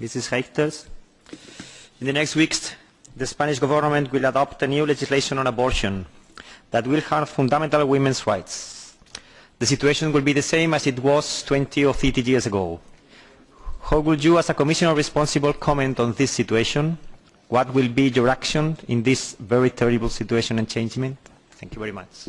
Mrs. Reichters. In the next weeks, the Spanish government will adopt a new legislation on abortion that will harm fundamental women's rights. The situation will be the same as it was 20 or 30 years ago. How would you, as a commissioner responsible, comment on this situation? What will be your action in this very terrible situation and changement? Thank you very much.